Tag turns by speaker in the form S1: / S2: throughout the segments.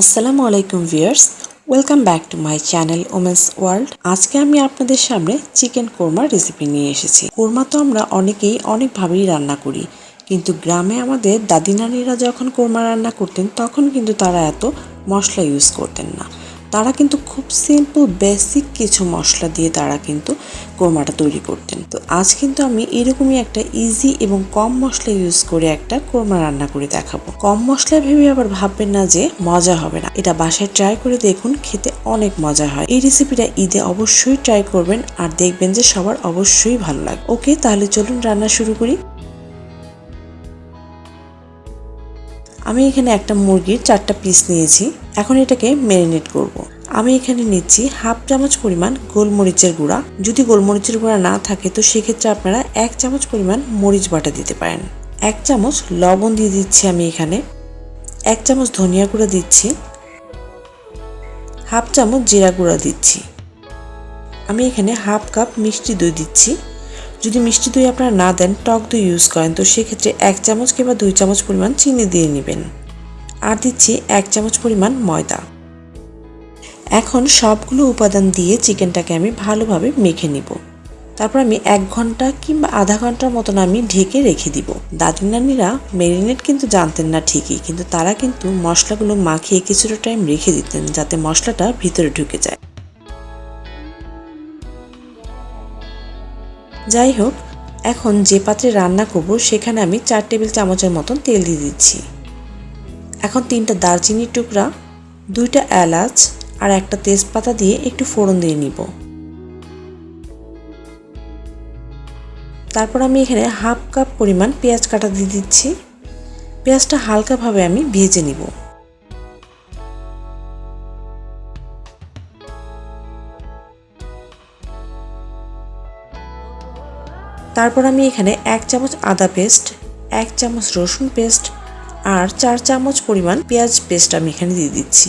S1: আসসালামু আলাইকুম viewers, welcome back to my channel women's world. আজকে আমি আপনাদের সামনে চিকেন কোরমার রেসিপি নিয়ে এসেছি। কোরমা তো আমরা অনেকেই অনেকভাবেই রান্না করি, কিন্তু গ্রামে আমাদের দাদি নানিরা যখন কোরমা রান্না করতেন, তখন কিন্তু তারা এত মশলা ইউজ করতেন না। তারা কিন্তু খুব সিম্পল বেসিক কিছু মশলা দিয়ে তারা কিন্তু কোরমাটা তৈরি করতেন। তো আজ কিন্তু আমি এরকমই একটা ইজি এবং কম মশলা ইউজ করে একটা কোরমা রান্না করে দেখাবো। কম মশলা ভেবে আবার ভাববেন না যে মজা হবে না। এটা বাসায় ট্রাই করে দেখুন, খেতে অনেক মজা হয়। এই রেসিপিটা ঈদে অবশ্যই ট্রাই করবেন আর দেখবেন যে সবার অবশ্যই ভালো লাগে। ওকে, তাহলে চলুন রান্না শুরু করি। আমি এখানে একটা মুরগির চারটা পিস নিয়েছি। এখন এটাকে ম্যারিনেট করব। আমি এখানে নিচ্ছি হাফ চামচ পরিমাণ গোলমরিচের গুঁড়া। যদি গোলমরিচের গুঁড়া না থাকে, তো সেক্ষেত্রে আপনারা এক চামচ পরিমাণ মরিচ বাটা দিতে পারেন। এক চামচ লবণ দিয়ে দিচ্ছি আমি এখানে। এক চামচ ধনিয়া গুঁড়া দিচ্ছি। হাফ চামচ জিরা গুঁড়া দিচ্ছি। আমি এখানে হাফ কাপ মিষ্টি দই দিচ্ছি। যদি মিষ্টি দই আপনারা না দেন, টক দই ইউজ করেন, তো সেক্ষেত্রে এক চামচ কিংবা দুই চামচ পরিমাণ চিনি দিয়ে নেবেন। আর দিচ্ছি এক চামচ পরিমাণ ময়দা। এখন সবগুলো উপাদান দিয়ে চিকেনটাকে আমি ভালোভাবে মেখে নিব। তারপর আমি এক ঘণ্টা কিংবা আধা ঘণ্টার মতন আমি ঢেকে রেখে দিব। দাদু নানিরা মেরিনেট কিন্তু জানতেন না ঠিকই, কিন্তু তারা কিন্তু মশলাগুলো মাখিয়ে কিছুটা টাইম রেখে দিতেন যাতে মশলাটা ভিতরে ঢুকে যায়। যাই হোক, এখন যে পাত্রে রান্না করব সেখানে আমি চার টেবিল চামচের মতন তেল দিয়ে দিচ্ছি। এখন তিনটা দারচিনির টুকরা, দুইটা এলাচ আর একটা তেজপাতা দিয়ে একটু ফোড়ন দিয়ে নিব। তারপর আমি এখানে হাফ কাপ পরিমাণ পেঁয়াজ কাটা দিয়ে দিচ্ছি। পেঁয়াজটা হালকাভাবে আমি ভেজে নিব। তারপর আমি এখানে এক চামচ আদা পেস্ট, এক চামচ রসুন পেস্ট আর চার চামচ পরিমাণ পেঁয়াজ পেস্ট আমি এখানে দিয়ে দিচ্ছি।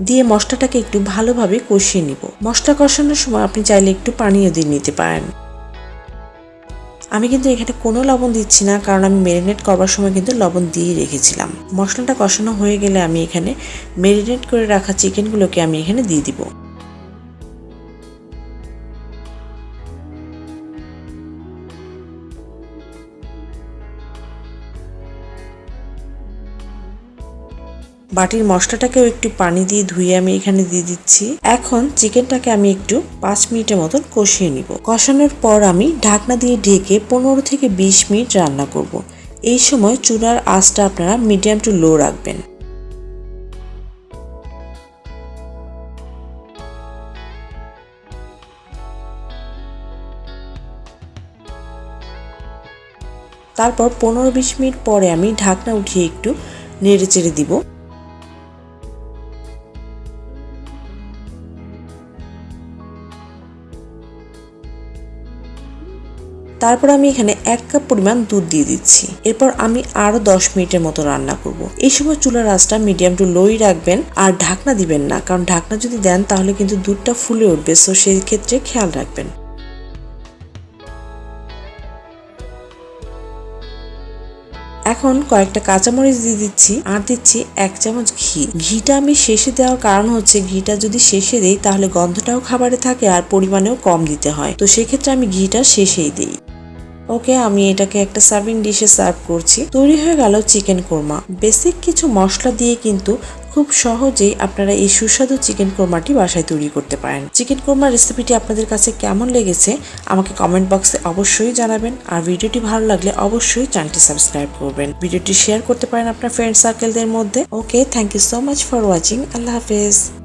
S1: দিয়ে মশলাটাকে একটু ভালোভাবে কষিয়ে নিব। মশলা কষানোর সময় আপনি চাইলে একটু পানিও দিয়ে নিতে পারেন। আমি কিন্তু এখানে কোনো লবণ দিচ্ছি না, কারণ আমি ম্যারিনেট করবার সময় কিন্তু লবণ দিয়ে রেখেছিলাম। মশলাটা কষানো হয়ে গেলে আমি এখানে ম্যারিনেট করে রাখা চিকেনগুলোকে আমি এখানে দিয়ে দিব। বাটির মশলাটাকেও একটু পানি দিয়ে ধুয়ে আমি এখানে দিয়ে দিচ্ছি। এখন চিকেনটাকে আমি একটু পাঁচ মিনিটের মতন কষিয়ে নিব। কষানোর পর আমি ঢাকনা দিয়ে ঢেকে পনেরো থেকে বিশ মিনিট রান্না করব। এই সময় চুলার আঁচটা আপনারা মিডিয়াম টু লো রাখবেন। তারপর পনেরো বিশ মিনিট পরে আমি ঢাকনা উঠিয়ে একটু নেড়ে চেড়ে দিব। তারপর আমি এখানে এক কাপ পরিমাণ দুধ দিয়ে দিচ্ছি। এরপর আমি আরও দশ মিনিটের মতো রান্না করব। এই সময় চুলার আঁচটা মিডিয়াম টু লোই রাখবেন আর ঢাকনা দিবেন না, কারণ ঢাকনা যদি দেন তাহলে কিন্তু দুধটা ফুলে উঠবে সো সেই ক্ষেত্রে খেয়াল রাখবেন। এখন কয়েকটা কাঁচামরিচ দিয়ে দিচ্ছি আর দিচ্ছি এক চামচ ঘি। ঘিটা আমি শেষে দেওয়ার কারণ হচ্ছে ঘিটা যদি শেষে দেই তাহলে গন্ধটাও খাবারে থাকে আর পরিমাণেও কম দিতে হয়। তো সেক্ষেত্রে আমি ঘিটা শেষেই দিই। ওকে, আমি এটাকে একটা সার্ভিং ডিশে সার্ভ করছি। তৈরি হয়ে গেল চিকেন কোরমা। বেসিক কিছু মশলা দিয়ে কিন্তু খুব সহজেই আপনারা এই সুস্বাদু চিকেন কোরমাটি বাসায় তৈরি করতে পারেন। চিকেন কোরমার রেসিপিটি আপনাদের কাছে কেমন লেগেছে, আমাকে কমেন্ট বক্সে অবশ্যই জানাবেন। আর ভিডিওটি ভালো লাগলে অবশ্যই চ্যানেলটি সাবস্ক্রাইব করবেন। ভিডিওটি শেয়ার করতে পারেন আপনার ফ্রেন্ড সার্কেলদের মধ্যে। Okay thank you so much for watching আল্লাহ হাফেজ।